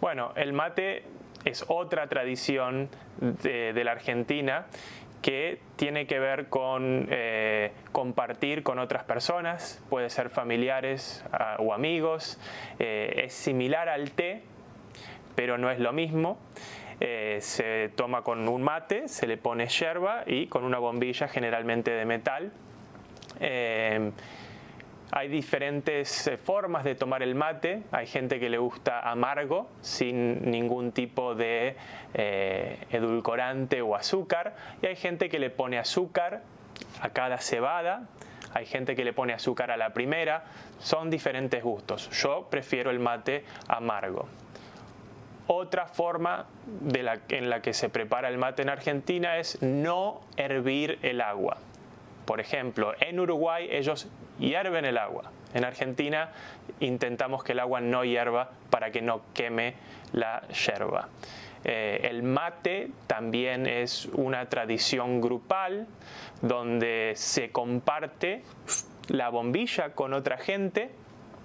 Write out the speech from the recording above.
Bueno, el mate es otra tradición de, la Argentina que tiene que ver con eh, compartir con otras personas, puede ser familiares o amigos, eh, es similar al té, pero no es lo mismo. Eh, se toma con un mate, se le pone yerba y con una bombilla generalmente de metal. Hay diferentes eh, formas de tomar el mate. Hay gente que le gusta amargo, sin ningún tipo de eh, edulcorante o azúcar. Y hay gente que le pone azúcar a cada cebada. Hay gente que le pone azúcar a la primera. Son diferentes gustos. Yo prefiero el mate amargo. Otra forma en la que se prepara el mate en Argentina es no hervir el agua. Por ejemplo, en Uruguay ellos hierven el agua. En Argentina intentamos que el agua no hierva para que no queme la yerba. Eh, el mate también es una tradición grupal donde se comparte la bombilla con otra gente